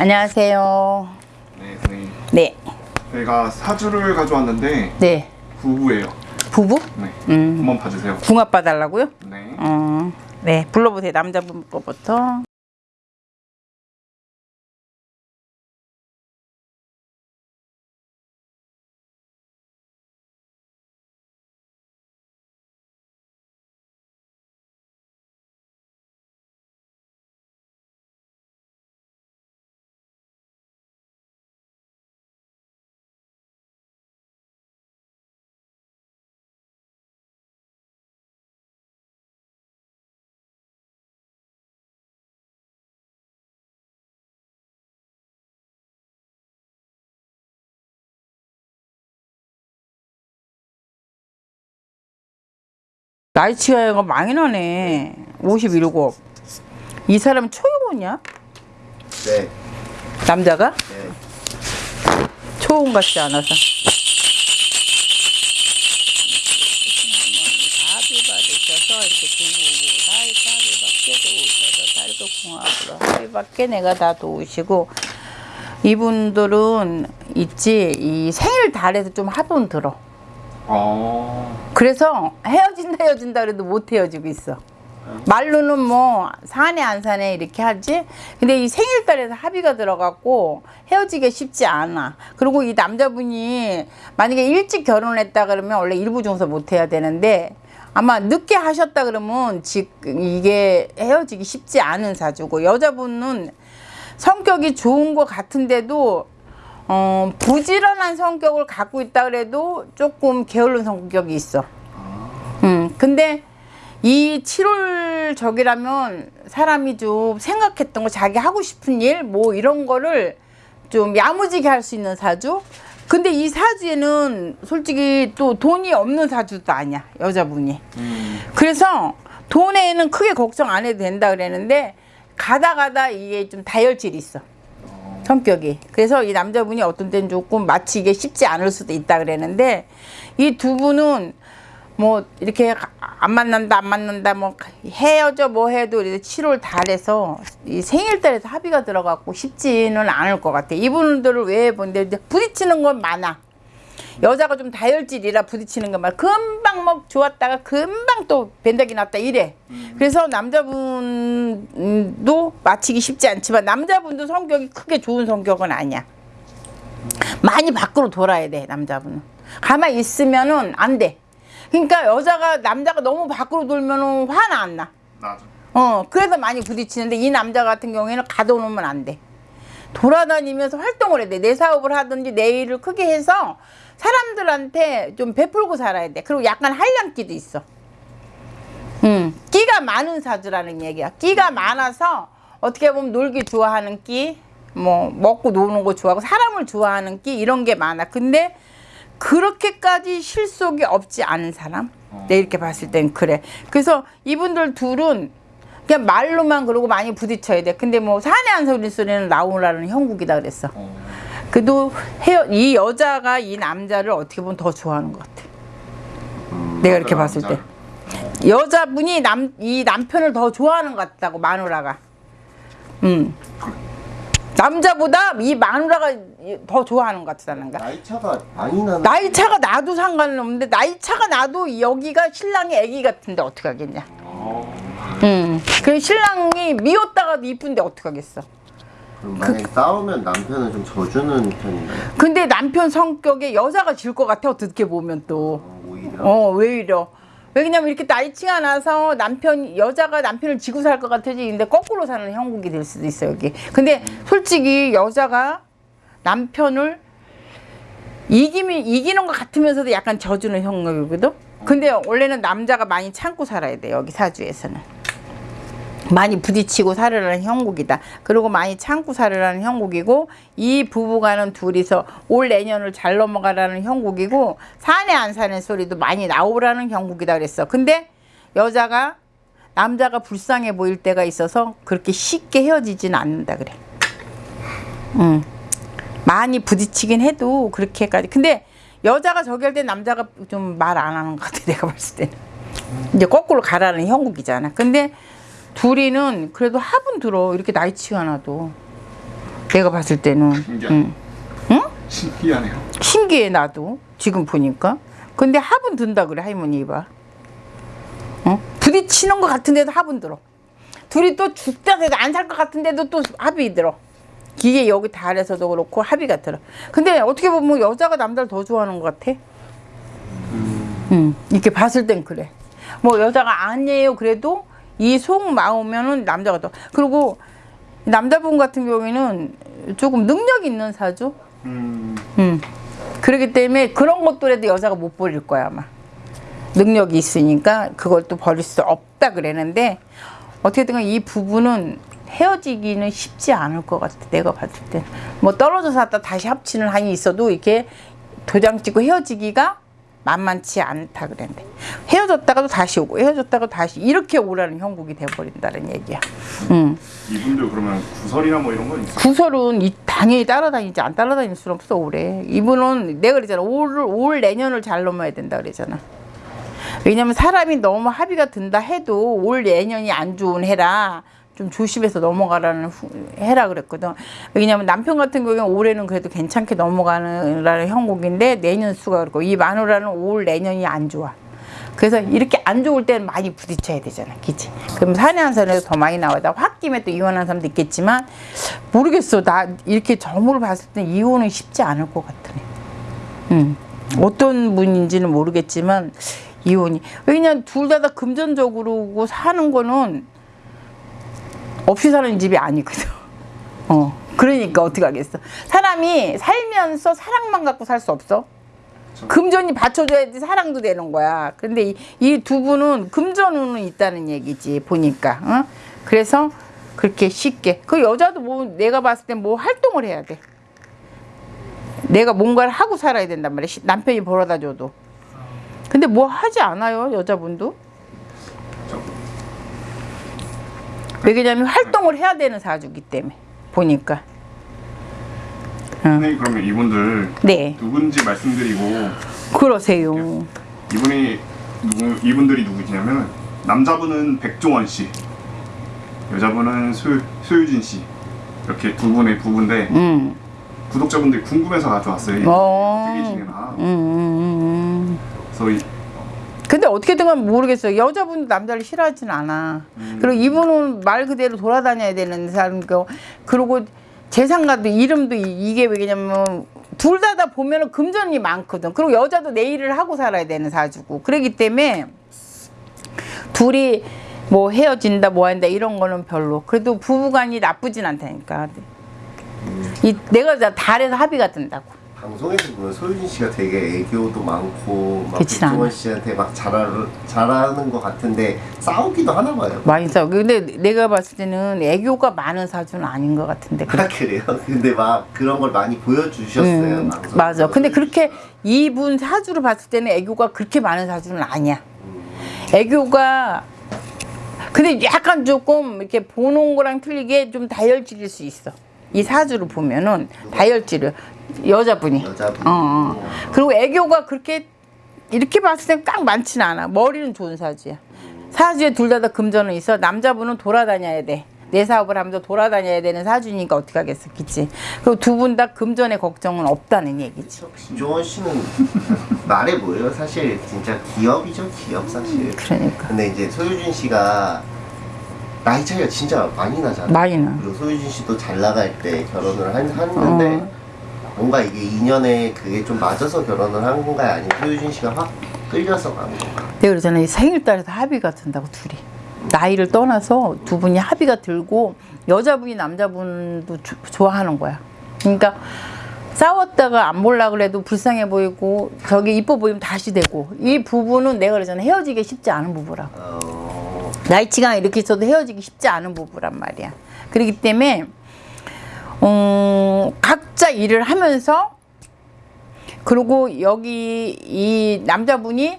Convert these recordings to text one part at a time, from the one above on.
안녕하세요. 네, 선생님. 네. 저희가 사주를 가져왔는데 네. 부부예요. 부부? 네. 음. 한번 봐주세요. 궁합 봐달라고요? 네. 어. 네. 불러보세요. 남자분 거부터. 나이 차이가 많이 나네. 57. 이 사람은 초용이냐? 네. 남자가? 네. 초혼 같지 않아서. 밖에 내가 다 도우시고 이분들은 있지 이 생일 달에서 좀 합은 들어. 어. 그래서 헤어진다 헤어진다 그래도 못 헤어지고 있어. 말로는 뭐 사내 안 사내 이렇게 하지. 근데 이 생일달에서 합의가 들어갔고 헤어지기 쉽지 않아. 그리고 이 남자분이 만약에 일찍 결혼했다 그러면 원래 일부 중서 못 해야 되는데 아마 늦게 하셨다 그러면 지금 이게 헤어지기 쉽지 않은 사주고 여자분은 성격이 좋은 것 같은데도 어, 부지런한 성격을 갖고 있다 그래도 조금 게으른 성격이 있어. 음, 근데 이 7월 적이라면 사람이 좀 생각했던 거 자기 하고 싶은 일 뭐 이런 거를 좀 야무지게 할 수 있는 사주. 근데 이 사주에는 솔직히 또 돈이 없는 사주도 아니야 여자분이. 음. 그래서 돈에는 크게 걱정 안 해도 된다 그랬는데 가다 가다 이게 좀 다혈질이 있어. 성격이. 그래서 이 남자분이 어떤 때는 조금 마치 이게 쉽지 않을 수도 있다 그랬는데 이 두 분은 뭐 이렇게 안 만난다 안 만난다 뭐 헤어져 뭐 해도 이제 7월 달에서 이 생일 달에서 합의가 들어갔고 쉽지는 않을 것 같아. 이분들을 왜 본데 부딪히는 건 많아. 여자가 좀 다혈질이라 부딪히는 것만 금방 뭐 좋았다가 금방 또 변덕이 났다 이래. 그래서 남자분도 맞히기 쉽지 않지만 남자분도 성격이 크게 좋은 성격은 아니야. 많이 밖으로 돌아야 돼 남자분은. 가만히 있으면은 안 돼. 그러니까 여자가 남자가 너무 밖으로 돌면은 화는 안 나. 맞아. 어, 그래서 많이 부딪히는데 이 남자 같은 경우에는 가둬놓으면 안 돼. 돌아다니면서 활동을 해야 돼. 내 사업을 하든지 내 일을 크게 해서 사람들한테 좀 베풀고 살아야 돼. 그리고 약간 한량기도 있어. 음, 끼가 많은 사주라는 얘기야. 끼가 많아서 어떻게 보면 놀기 좋아하는 끼, 뭐 먹고 노는 거 좋아하고 사람을 좋아하는 끼 이런 게 많아. 근데 그렇게까지 실속이 없지 않은 사람. 내 이렇게 봤을 땐 그래. 그래서 이분들 둘은 그냥 말로만 그러고 많이 부딪혀야 돼. 근데 뭐 사내 한 소리 소리는 나오라는 형국이다 그랬어. 어. 그래도 헤어 이 여자가 이 남자를 어떻게 보면 더 좋아하는 것 같아. 내가 이렇게 봤을 때. 여자분이 남 이 남편을 더 좋아하는 것 같다고 마누라가. 음. 남자보다 이 마누라가 더 좋아하는 것 같다는가. 나이 차가 많이 나는. 나이 차가 나도 상관은 없는데 나이 차가 나도 여기가 신랑이 애기 같은데 어떻게 하겠냐. 어. 음. 그 신랑이 미웠다가도 이쁜데 어떻게 하겠어. 그럼 만약에 싸우면 남편은 좀 져주는 편인가요? 근데 남편 성격에 여자가 질 것 같아 어떻게 보면 또. 어, 오히려. 어, 왜 이러? 왜냐면 이렇게 나이치가 나서 남편 여자가 남편을 지고 살 것 같아지 근데 거꾸로 사는 형국이 될 수도 있어 여기. 근데 솔직히 여자가 남편을 이기면 이기는 것 같으면서도 약간 져주는 형국이거든. 근데 원래는 남자가 많이 참고 살아야 돼 여기 사주에서는. 많이 부딪히고 살으라는 형국이다. 그리고 많이 참고 살으라는 형국이고 이 부부가는 둘이서 올 내년을 잘 넘어가라는 형국이고 사내 안 사는 소리도 많이 나오라는 형국이다 그랬어. 근데 여자가 남자가 불쌍해 보일 때가 있어서 그렇게 쉽게 헤어지지는 않는다 그래. 음. 많이 부딪히긴 해도 그렇게까지. 근데 여자가 저기 할 때 남자가 좀 말 안 하는 것 같아 내가 봤을 때는. 이제 거꾸로 가라는 형국이잖아. 근데 둘이는 그래도 합은 들어. 이렇게 나이치가 나도. 내가 봤을 때는. 신기하네. 응? 신기하네요. 신기해 나도. 지금 보니까. 근데 합은 든다 그래 할머니 봐. 어? 부딪히는 것 같은데도 합은 들어. 둘이 또 죽다 해도 안 살 것 같은데도 또 합이 들어. 기계 여기 달에서도 그렇고 합의가 들어. 근데 어떻게 보면 여자가 남자를 더 좋아하는 것 같아? 음, 이렇게 봤을 땐 그래. 뭐 여자가 아니에요 그래도 이 속마음면은 남자가 더 그리고 남자분 같은 경우에는 조금 능력 있는 사주 음. 음. 그렇기 때문에 그런 것들에도 여자가 못 버릴 거야 아마 능력이 있으니까 그걸 또 버릴 수 없다 그랬는데 어떻게든 이 부부는 헤어지기는 쉽지 않을 것 같아 내가 봤을 때 뭐 떨어져 살다 다시 합치는 한이 있어도 이렇게 도장 찍고 헤어지기가 만만치 않다 그랬는데. 헤어졌다가도 다시 오고 헤어졌다가 다시 이렇게 오라는 형국이 돼버린다는 얘기야. 음. 이분들 그러면 구설이나 뭐 이런 건 있어요? 구설은 이 당연히 따라다니지 안 따라다닐 수는 없어 올해. 이분은 내가 그랬잖아. 올, 올 내년을 잘 넘어야 된다 그랬잖아. 왜냐면 사람이 너무 합의가 든다 해도 올 내년이 안 좋은 해라 좀 조심해서 넘어가라는 후- 해라 그랬거든 왜냐면 남편 같은 경우는 올해는 그래도 괜찮게 넘어가는 형국인데 내년 수가 그렇고 이 마누라는 올 내년이 안 좋아 그래서 이렇게 안 좋을 때는 많이 부딪혀야 되잖아, 그치? 그럼 산에 산에서 더 많이 나와다 홧김에 또 이혼한 사람도 있겠지만 모르겠어. 나 이렇게 점으로 봤을 때 이혼은 쉽지 않을 것 같으네. 음. 어떤 분인지는 모르겠지만 이혼이 왜냐면 둘 다 다 금전적으로 사는 거는 없이 사는 집이 아니거든. 어. 그러니까 어떻게 하겠어? 사람이 살면서 사랑만 갖고 살 수 없어. 금전이 받쳐줘야지 사랑도 되는 거야. 근데 이두 분은 금전은 있다는 얘기지 보니까. 어? 그래서 그렇게 쉽게 그 여자도 뭐 내가 봤을 때 뭐 활동을 해야 돼. 내가 뭔가를 하고 살아야 된단 말이야. 시- 남편이 벌어다 줘도. 근데 뭐 하지 않아요 여자분도. 왜냐면 활동을 해야 되는 사주기 때문에 보니까. 선생님 그러면 이분들 네, 누군지 말씀드리고 그러세요. 이분이 누구 이분들이 누구시냐면 남자분은 백종원 씨, 여자분은 소 소유진 씨 이렇게 두 분의 부부인데 음. 구독자분들이 궁금해서 가져왔어요. 어. 어떻게 지내나. 음, 음, 음. 그래서 이, 근데 어떻게든 간 모르겠어요. 여자분도 남자를 싫어하진 않아. 그리고 이분은 말 그대로 돌아다녀야 되는 사람이고, 그리고 재산가도 이름도 이- 이게 왜냐면 둘 다 다 보면은 금전이 많거든. 그리고 여자도 내 일을 하고 살아야 되는 사주고. 그러기 때문에 둘이 뭐 헤어진다 뭐 한다 이런 거는 별로. 그래도 부부간이 나쁘진 않다니까. 이 내가 다 달에서 합의가 든다고. 방송에서 보면 소유진 씨가 되게 애교도 많고 막 그렇진 백종원 않아. 씨한테 막 잘하, 잘하는 것 같은데 싸우기도 하나 봐요. 많이 싸워. 근데 내가 봤을 때는 애교가 많은 사주는 아닌 것 같은데. 아 그래요? 근데 막 그런 걸 많이 보여주셨어요. 음. 맞아. 근데 그렇게. 이분 사주를 봤을 때는 애교가 그렇게 많은 사주는 아니야. 음, 애교가 근데 약간 조금 이렇게 보는 거랑 틀리게 좀 다혈질일 수 있어. 이 사주를 보면은 다혈질을 여자분이. 여자분. 어, 어. 그리고 애교가 그렇게 이렇게 봤을 때딱 많지는 않아. 머리는 좋은 사주야. 사주에 둘 다 다 금전은 있어. 남자분은 돌아다녀야 돼. 내 사업을 하면서 돌아다녀야 되는 사주니까 어떻게 하겠어, 그치? 그리고 두 분 다 금전의 걱정은 없다는 얘기지. 김종원 씨는 말해 보여요. 사실 진짜 기업이죠, 기업 사실. 그러니까. 근데 이제 소유진 씨가 나이 차이가 진짜 많이 나잖아요. 많이 나. 그리고 소유진 씨도 잘 나갈 때 결혼을 한, 했는데 어. 뭔가 이게 인연에 그게 좀 맞아서 결혼을 한 건가요? 아니면 소유진 씨가 확 끌려서 간 건가? 내가 그러잖아. 이 생일달에서 합의가 든다고, 둘이. 나이를 떠나서 두 분이 합의가 들고 여자분이 남자분도 조- 좋아하는 거야. 그러니까 싸웠다가 안 볼라 그래도 불쌍해 보이고 저기 이뻐 보이면 다시 되고 이 부부는 내가 그러잖아. 헤어지기 쉽지 않은 부부라고. 어, 나이치가 이렇게 있어도 헤어지기 쉽지 않은 부부란 말이야. 그렇기 때문에 음, 각자 일을 하면서 그리고 여기 이 남자분이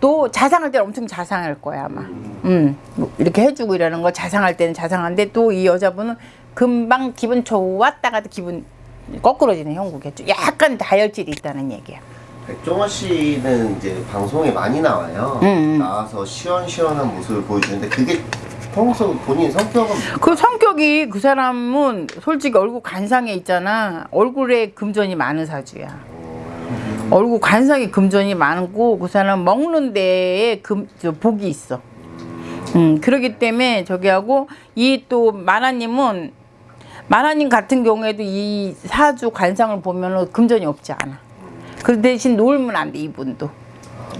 또 자상할 때는 엄청 자상할 거야 아마. 음, 뭐 이렇게 해주고 이러는 거 자상할 때는 자상한데 또 이 여자분은 금방 기분 좋았다가도 기분 거꾸러지는 형국이었죠. 약간 다혈질이 있다는 얘기야. 백종원 씨는 이제 방송에 많이 나와요. 음, 음. 나와서 시원시원한 모습을 보여주는데 그게 평소 본인 성격은 그 성격이 그 사람은 솔직히 얼굴 관상에 있잖아. 얼굴에 금전이 많은 사주야. 얼굴 관상에 금전이 많고 그 사람 먹는 데에 금, 저 복이 있어. 음, 그러기 때문에 저기 하고 이 또 마나님은 마나님 같은 경우에도 이 사주 관상을 보면은 금전이 없지 않아. 그 대신 놀면 안 돼, 이분도.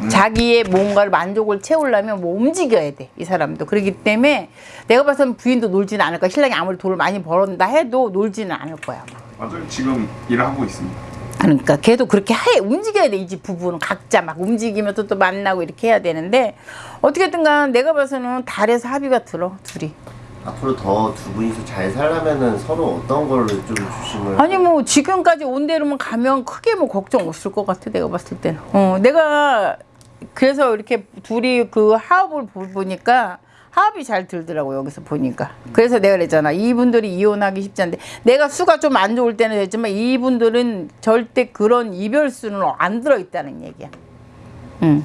자기의 뭔가를 만족을 채우려면 뭐 움직여야 돼, 이 사람도. 그렇기 때문에 내가 봐서는 부인도 놀지는 않을 거야. 신랑이 아무리 돈을 많이 벌었다 해도 놀지는 않을 거야. 맞아요. 지금 일을 하고 있습니다. 그러니까 걔도 그렇게 해 움직여야 돼 이 집 부부는 각자 막 움직이면서 또 만나고 이렇게 해야 되는데 어떻게든 간 내가 봐서는 달에서 합의가 들어 둘이 앞으로 더 두 분이서 잘 살려면은 서로 어떤 거를 좀 조심을 아니 뭐 지금까지 온 대로만 가면 크게 뭐 걱정 없을 것 같아 내가 봤을 때는. 어 내가 그래서 이렇게 둘이 그 보- 보니까 화합이 잘 들더라고 여기서 보니까. 그래서 내가 그랬잖아. 이분들이 이혼하기 쉽지 않은데. 내가 수가 좀 안 좋을 때는 됐지만 이분들은 절대 그런 이별수는 안 들어있다는 얘기야. 응.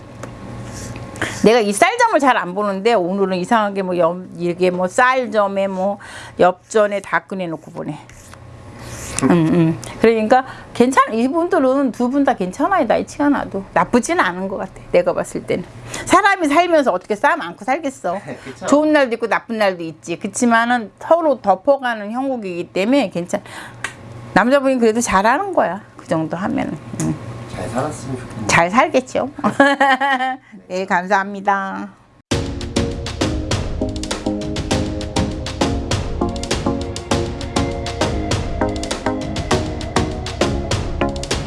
내가 이 쌀점을 잘 안 보는데 오늘은 이상하게 뭐 옆, 이게 뭐 쌀점에 뭐 엽전에 다 꺼내놓고 보네. 음, 음. 그러니까 괜찮아. 이분들은 두 분 다 괜찮아요. 나이 치가 나도 나쁘지는 않은 것 같아. 내가 봤을 때는 사람이 살면서 어떻게 싸움 않고 살겠어. 좋은 날도 있고 나쁜 날도 있지. 그렇지만은 서로 덮어가는 형국이기 때문에 괜찮. 남자분이 그래도 잘하는 거야. 그 정도 하면은 음. 잘 살았으면 좋겠네요. 잘 살겠죠. 네, 감사합니다.